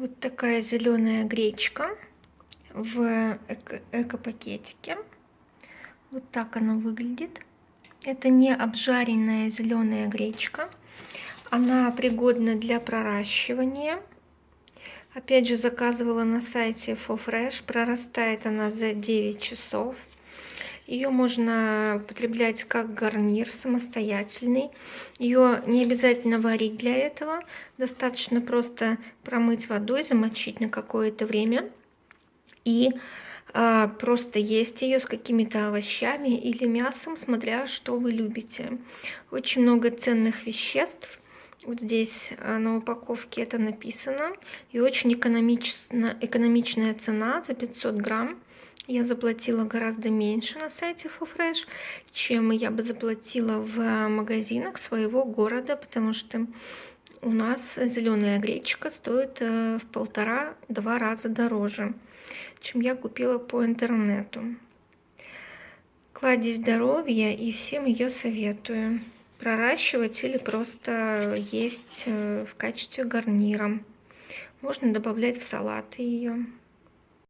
Вот такая зеленая гречка в эко-пакетике. вот так она выглядит. Это не обжаренная зеленая гречка. Она пригодна для проращивания. Опять же, заказывала на сайте FoFresh. Прорастает она за 9 часов. Ее можно употреблять как гарнир самостоятельный. Ее не обязательно варить для этого. Достаточно просто промыть водой, замочить на какое-то время. И а, просто есть ее с какими-то овощами или мясом, смотря что вы любите. Очень много ценных веществ. Вот здесь а, на упаковке это написано. И очень экономична, экономичная цена за 500 грамм я заплатила гораздо меньше на сайте FoFresh, чем я бы заплатила в магазинах своего города, потому что у нас зеленая гречка стоит э, в полтора-два раза дороже, чем я купила по интернету. Кладезь здоровья и всем ее советую. Проращивать или просто есть э, в качестве гарнира. Можно добавлять в салаты ее.